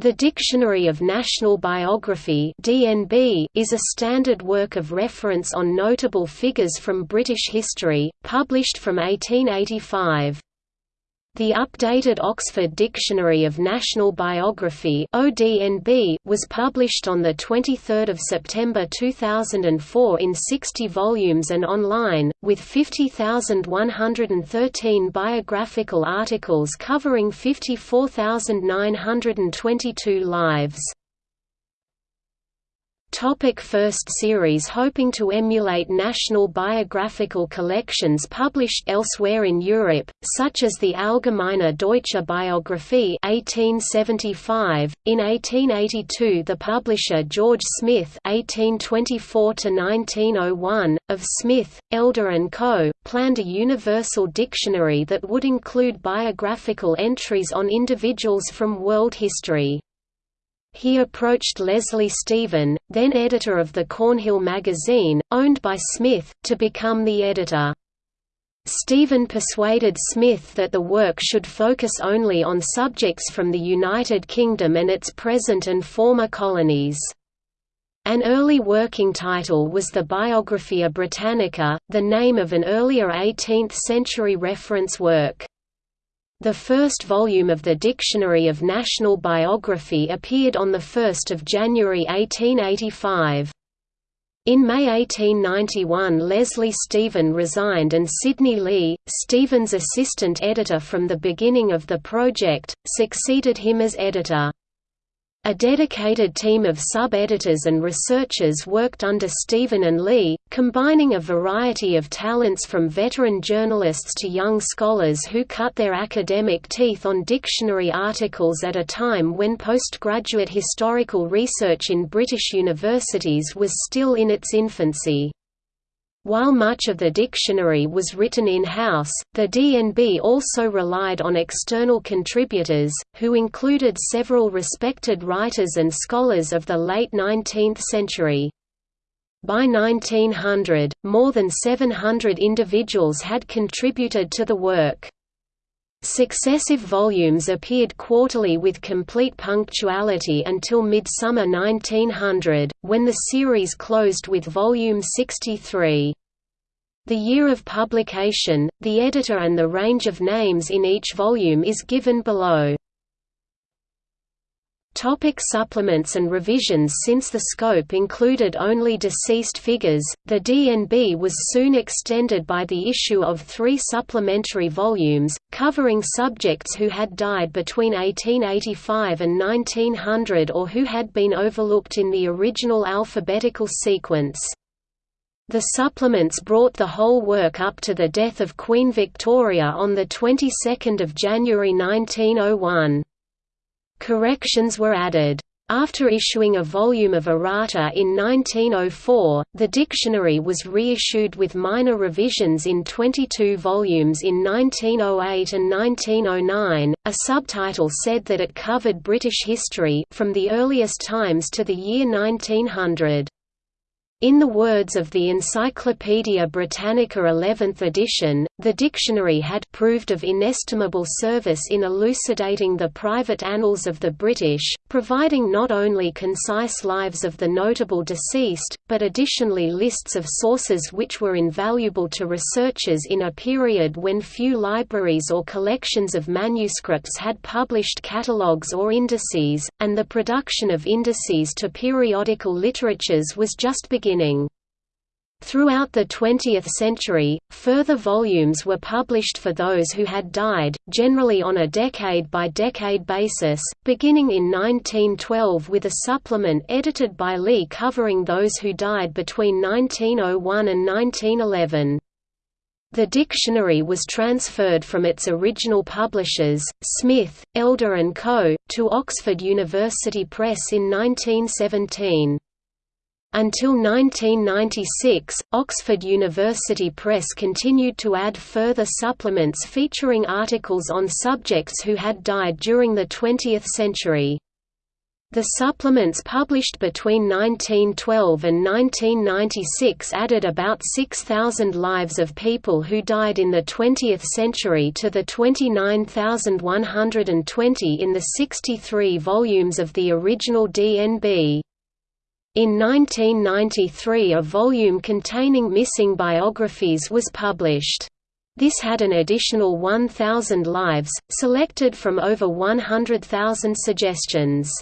The Dictionary of National Biography (DNB) is a standard work of reference on notable figures from British history, published from 1885. The updated Oxford Dictionary of National Biography (ODNB) was published on the 23rd of September 2004 in 60 volumes and online, with 50,113 biographical articles covering 54,922 lives. Topic first series Hoping to emulate national biographical collections published elsewhere in Europe, such as the Allgemeine Deutsche Biographie 1875. .In 1882 the publisher George Smith (1824–1901) of Smith, Elder & Co., planned a universal dictionary that would include biographical entries on individuals from world history. He approached Leslie Stephen, then editor of the Cornhill magazine, owned by Smith, to become the editor. Stephen persuaded Smith that the work should focus only on subjects from the United Kingdom and its present and former colonies. An early working title was the Biographia Britannica, the name of an earlier 18th-century reference work. The first volume of the Dictionary of National Biography appeared on 1 January 1885. In May 1891 Leslie Stephen resigned and Sidney Lee, Stephen's assistant editor from the beginning of the project, succeeded him as editor. A dedicated team of sub-editors and researchers worked under Stephen and Lee, combining a variety of talents from veteran journalists to young scholars who cut their academic teeth on dictionary articles at a time when postgraduate historical research in British universities was still in its infancy. While much of the dictionary was written in-house, the DNB also relied on external contributors, who included several respected writers and scholars of the late 19th century. By 1900, more than 700 individuals had contributed to the work. Successive volumes appeared quarterly with complete punctuality until midsummer 1900, when the series closed with volume 63. The year of publication, the editor and the range of names in each volume is given below. Topic supplements and revisions Since the scope included only deceased figures, the DNB was soon extended by the issue of three supplementary volumes, covering subjects who had died between 1885 and 1900 or who had been overlooked in the original alphabetical sequence. The supplements brought the whole work up to the death of Queen Victoria on the 22nd of January 1901. Corrections were added. After issuing a volume of errata in 1904, the dictionary was reissued with minor revisions in 22 volumes in 1908 and 1909. A subtitle said that it covered British history from the earliest times to the year 1900. In the words of the Encyclopaedia Britannica 11th edition, the dictionary had proved of inestimable service in elucidating the private annals of the British, providing not only concise lives of the notable deceased, but additionally lists of sources which were invaluable to researchers in a period when few libraries or collections of manuscripts had published catalogues or indices, and the production of indices to periodical literatures was just beginning beginning. Throughout the 20th century, further volumes were published for those who had died, generally on a decade-by-decade -decade basis, beginning in 1912 with a supplement edited by Lee covering those who died between 1901 and 1911. The dictionary was transferred from its original publishers, Smith, Elder & Co., to Oxford University Press in 1917. Until 1996, Oxford University Press continued to add further supplements featuring articles on subjects who had died during the 20th century. The supplements published between 1912 and 1996 added about 6,000 lives of people who died in the 20th century to the 29,120 in the 63 volumes of the original DNB. In 1993 a volume containing missing biographies was published. This had an additional 1,000 lives, selected from over 100,000 suggestions.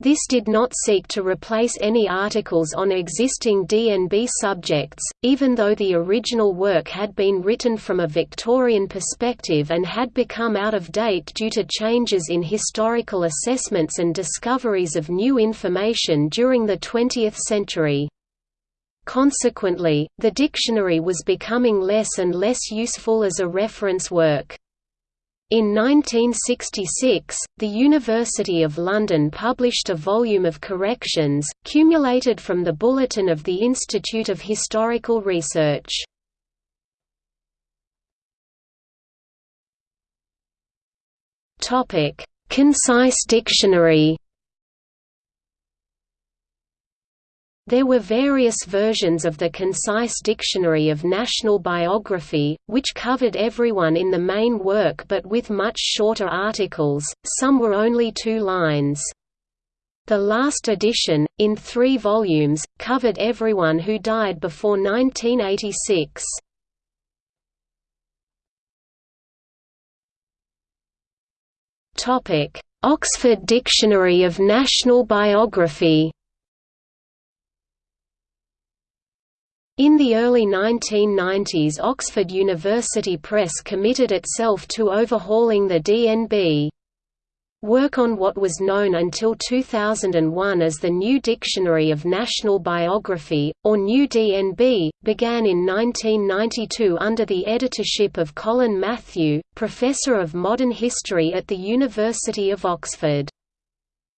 This did not seek to replace any articles on existing DNB subjects, even though the original work had been written from a Victorian perspective and had become out of date due to changes in historical assessments and discoveries of new information during the 20th century. Consequently, the dictionary was becoming less and less useful as a reference work. In 1966, the University of London published a volume of corrections, cumulated from the Bulletin of the Institute of Historical Research. Concise dictionary There were various versions of the Concise Dictionary of National Biography, which covered everyone in the main work but with much shorter articles, some were only two lines. The last edition, in three volumes, covered everyone who died before 1986. Oxford Dictionary of National Biography In the early 1990s Oxford University Press committed itself to overhauling the DNB. Work on what was known until 2001 as the New Dictionary of National Biography, or New DNB, began in 1992 under the editorship of Colin Matthew, Professor of Modern History at the University of Oxford.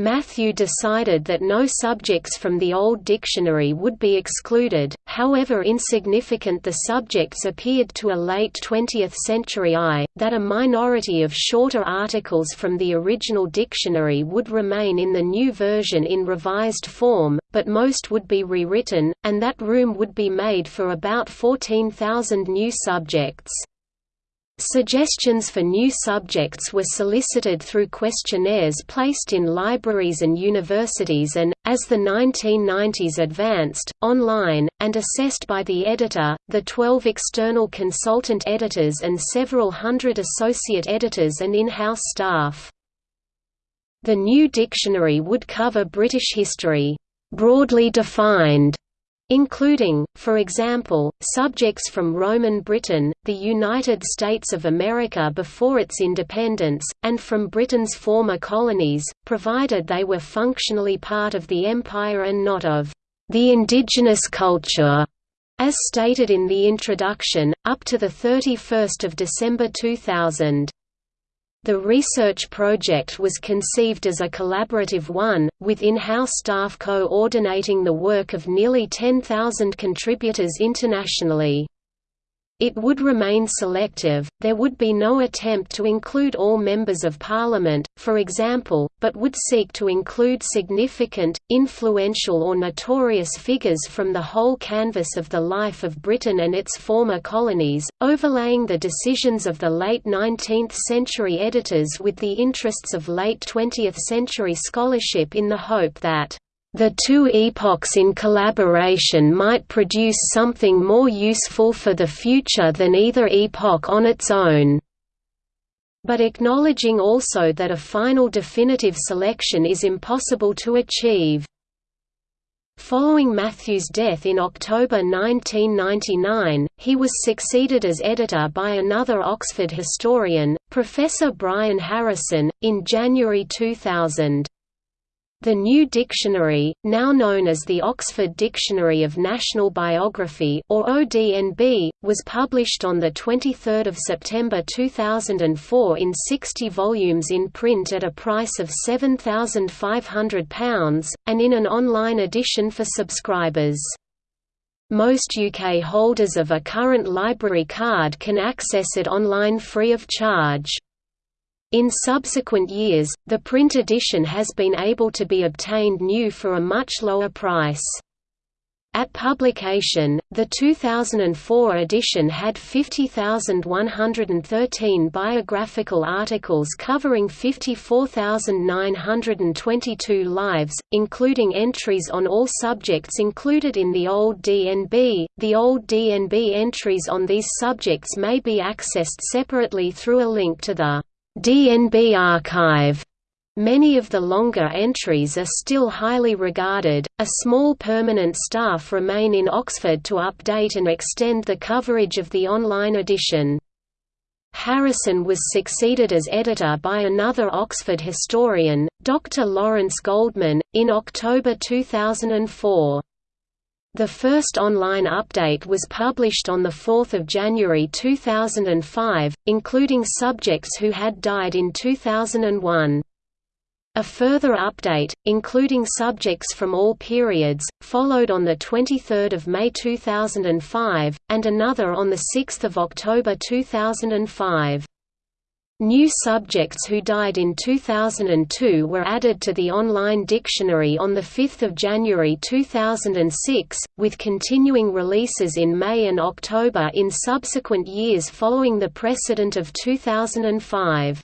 Matthew decided that no subjects from the Old Dictionary would be excluded, however insignificant the subjects appeared to a late 20th century eye, that a minority of shorter articles from the original dictionary would remain in the new version in revised form, but most would be rewritten, and that room would be made for about 14,000 new subjects. Suggestions for new subjects were solicited through questionnaires placed in libraries and universities and, as the 1990s advanced, online, and assessed by the editor, the 12 external consultant editors and several hundred associate editors and in-house staff. The new dictionary would cover British history, broadly defined, including, for example, subjects from Roman Britain, the United States of America before its independence, and from Britain's former colonies, provided they were functionally part of the empire and not of the indigenous culture. As stated in the introduction, up to 31 December 2000. The research project was conceived as a collaborative one, with in-house staff coordinating the work of nearly 10,000 contributors internationally. It would remain selective, there would be no attempt to include all members of parliament, for example, but would seek to include significant, influential or notorious figures from the whole canvas of the life of Britain and its former colonies, overlaying the decisions of the late 19th century editors with the interests of late 20th century scholarship in the hope that the two epochs in collaboration might produce something more useful for the future than either epoch on its own. But acknowledging also that a final definitive selection is impossible to achieve. Following Matthew's death in October 1999, he was succeeded as editor by another Oxford historian, Professor Brian Harrison, in January 2000. The new dictionary, now known as the Oxford Dictionary of National Biography or ODNB, was published on 23 September 2004 in 60 volumes in print at a price of £7,500, and in an online edition for subscribers. Most UK holders of a current library card can access it online free of charge. In subsequent years, the print edition has been able to be obtained new for a much lower price. At publication, the 2004 edition had 50,113 biographical articles covering 54,922 lives, including entries on all subjects included in the old DNB. The old DNB entries on these subjects may be accessed separately through a link to the DNB archive. Many of the longer entries are still highly regarded. A small permanent staff remain in Oxford to update and extend the coverage of the online edition. Harrison was succeeded as editor by another Oxford historian, Dr. Lawrence Goldman, in October 2004. The first online update was published on 4 January 2005, including subjects who had died in 2001. A further update, including subjects from all periods, followed on 23 May 2005, and another on 6 October 2005. New subjects who died in 2002 were added to the online dictionary on 5 January 2006, with continuing releases in May and October in subsequent years following the precedent of 2005.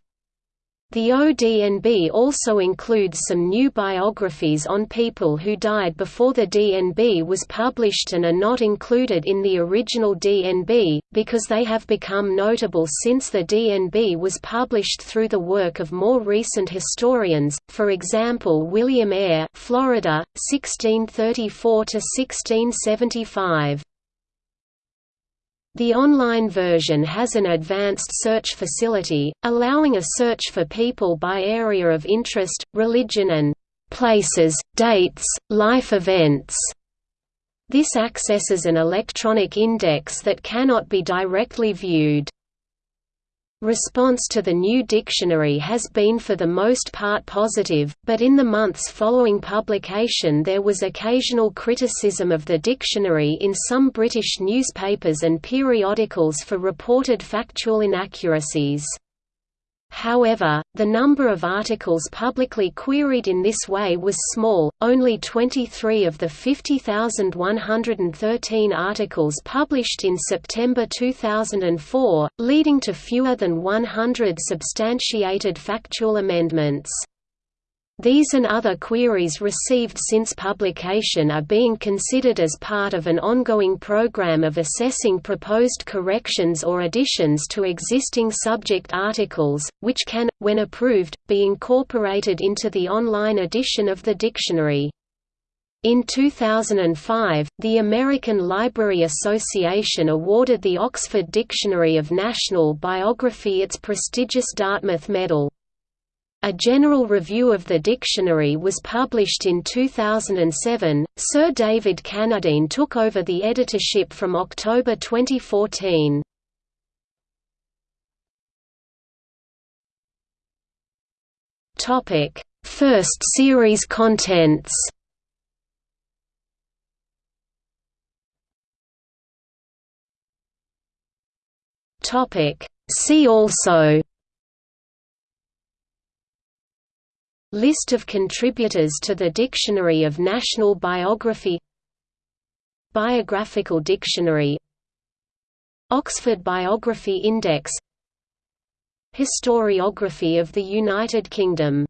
The ODNB also includes some new biographies on people who died before the DNB was published and are not included in the original DNB, because they have become notable since the DNB was published through the work of more recent historians, for example William Eyre Florida, 1634–1675. The online version has an advanced search facility, allowing a search for people by area of interest, religion and places, dates, life events. This accesses an electronic index that cannot be directly viewed. Response to the new dictionary has been for the most part positive, but in the months following publication there was occasional criticism of the dictionary in some British newspapers and periodicals for reported factual inaccuracies. However, the number of articles publicly queried in this way was small, only 23 of the 50,113 articles published in September 2004, leading to fewer than 100 substantiated factual amendments. These and other queries received since publication are being considered as part of an ongoing program of assessing proposed corrections or additions to existing subject articles, which can, when approved, be incorporated into the online edition of the dictionary. In 2005, the American Library Association awarded the Oxford Dictionary of National Biography its prestigious Dartmouth Medal. A general review of the dictionary was published in 2007. Sir David Cannadine took over the editorship from October 2014. Topic: First series contents. Topic: See also List of contributors to the Dictionary of National Biography Biographical Dictionary Oxford Biography Index Historiography of the United Kingdom